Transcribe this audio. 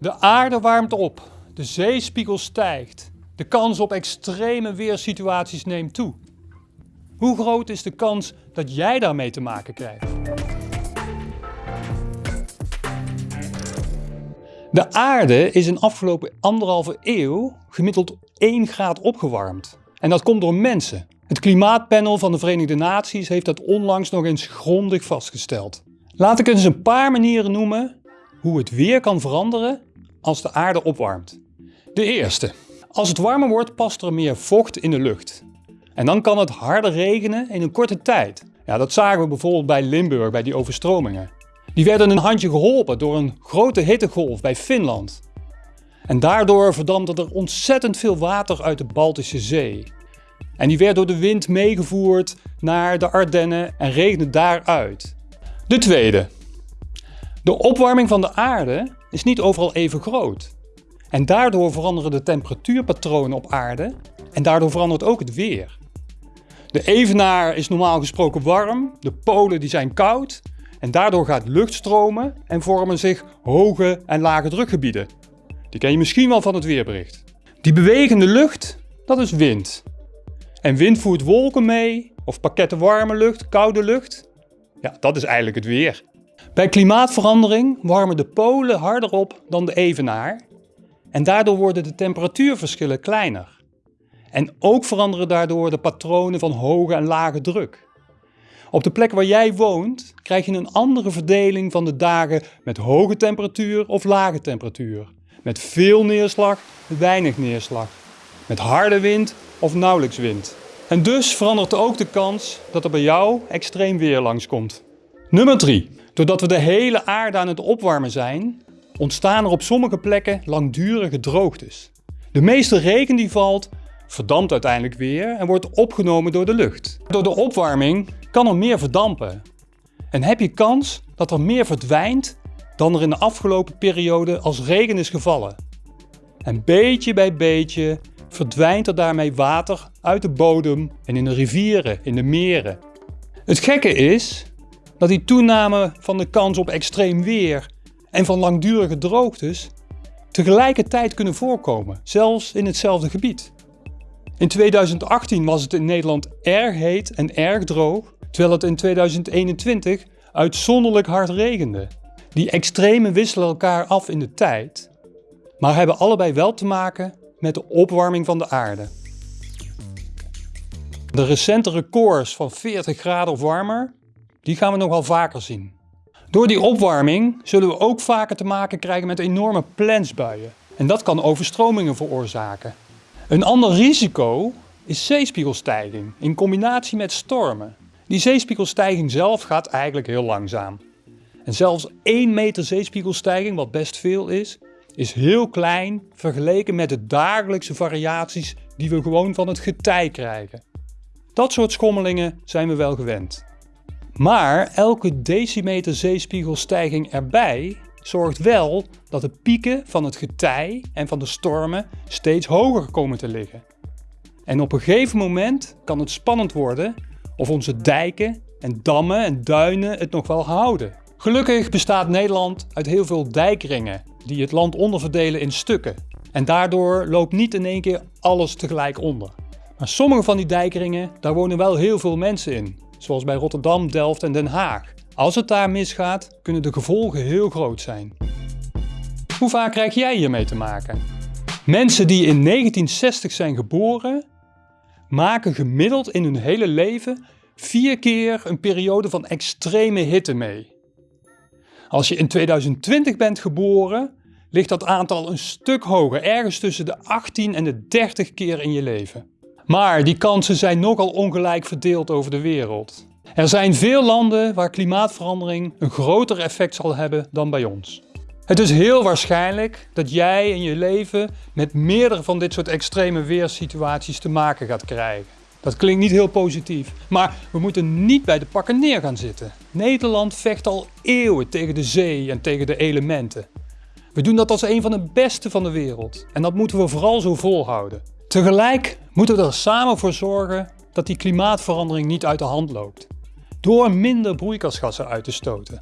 De aarde warmt op, de zeespiegel stijgt, de kans op extreme weersituaties neemt toe. Hoe groot is de kans dat jij daarmee te maken krijgt? De aarde is in de afgelopen anderhalve eeuw gemiddeld 1 graad opgewarmd. En dat komt door mensen. Het Klimaatpanel van de Verenigde Naties heeft dat onlangs nog eens grondig vastgesteld. Laat ik eens een paar manieren noemen hoe het weer kan veranderen als de aarde opwarmt. De eerste. Als het warmer wordt past er meer vocht in de lucht. En dan kan het harder regenen in een korte tijd. Ja, dat zagen we bijvoorbeeld bij Limburg, bij die overstromingen. Die werden een handje geholpen door een grote hittegolf bij Finland. En daardoor verdampte er ontzettend veel water uit de Baltische Zee. En die werd door de wind meegevoerd naar de Ardennen en regende daaruit. De tweede. De opwarming van de aarde is niet overal even groot. En daardoor veranderen de temperatuurpatronen op aarde en daardoor verandert ook het weer. De evenaar is normaal gesproken warm, de polen die zijn koud en daardoor gaat lucht stromen en vormen zich hoge en lage drukgebieden. Die ken je misschien wel van het weerbericht. Die bewegende lucht, dat is wind. En wind voert wolken mee, of pakketten warme lucht, koude lucht. Ja, dat is eigenlijk het weer. Bij klimaatverandering warmen de polen harder op dan de evenaar en daardoor worden de temperatuurverschillen kleiner. En ook veranderen daardoor de patronen van hoge en lage druk. Op de plek waar jij woont krijg je een andere verdeling van de dagen met hoge temperatuur of lage temperatuur. Met veel neerslag, weinig neerslag. Met harde wind of nauwelijks wind. En dus verandert ook de kans dat er bij jou extreem weer langskomt. Nummer 3. Doordat we de hele aarde aan het opwarmen zijn, ontstaan er op sommige plekken langdurige droogtes. De meeste regen die valt, verdampt uiteindelijk weer en wordt opgenomen door de lucht. Door de opwarming kan er meer verdampen. En heb je kans dat er meer verdwijnt dan er in de afgelopen periode als regen is gevallen. En beetje bij beetje verdwijnt er daarmee water uit de bodem en in de rivieren, in de meren. Het gekke is dat die toename van de kans op extreem weer en van langdurige droogtes tegelijkertijd kunnen voorkomen, zelfs in hetzelfde gebied. In 2018 was het in Nederland erg heet en erg droog, terwijl het in 2021 uitzonderlijk hard regende. Die extremen wisselen elkaar af in de tijd, maar hebben allebei wel te maken met de opwarming van de aarde. De recente records van 40 graden of warmer, die gaan we nog wel vaker zien. Door die opwarming zullen we ook vaker te maken krijgen met enorme plensbuien. En dat kan overstromingen veroorzaken. Een ander risico is zeespiegelstijging in combinatie met stormen. Die zeespiegelstijging zelf gaat eigenlijk heel langzaam. En zelfs 1 meter zeespiegelstijging, wat best veel is, is heel klein vergeleken met de dagelijkse variaties die we gewoon van het getij krijgen. Dat soort schommelingen zijn we wel gewend. Maar elke decimeter zeespiegelstijging erbij zorgt wel dat de pieken van het getij en van de stormen steeds hoger komen te liggen. En op een gegeven moment kan het spannend worden of onze dijken en dammen en duinen het nog wel houden. Gelukkig bestaat Nederland uit heel veel dijkringen die het land onderverdelen in stukken. En daardoor loopt niet in één keer alles tegelijk onder. Maar sommige van die dijkringen, daar wonen wel heel veel mensen in. Zoals bij Rotterdam, Delft en Den Haag. Als het daar misgaat, kunnen de gevolgen heel groot zijn. Hoe vaak krijg jij hiermee te maken? Mensen die in 1960 zijn geboren, maken gemiddeld in hun hele leven vier keer een periode van extreme hitte mee. Als je in 2020 bent geboren, ligt dat aantal een stuk hoger, ergens tussen de 18 en de 30 keer in je leven. Maar die kansen zijn nogal ongelijk verdeeld over de wereld. Er zijn veel landen waar klimaatverandering een groter effect zal hebben dan bij ons. Het is heel waarschijnlijk dat jij in je leven met meerdere van dit soort extreme weersituaties te maken gaat krijgen. Dat klinkt niet heel positief, maar we moeten niet bij de pakken neer gaan zitten. Nederland vecht al eeuwen tegen de zee en tegen de elementen. We doen dat als een van de beste van de wereld en dat moeten we vooral zo volhouden. Tegelijk moeten we er samen voor zorgen dat die klimaatverandering niet uit de hand loopt. Door minder broeikasgassen uit te stoten.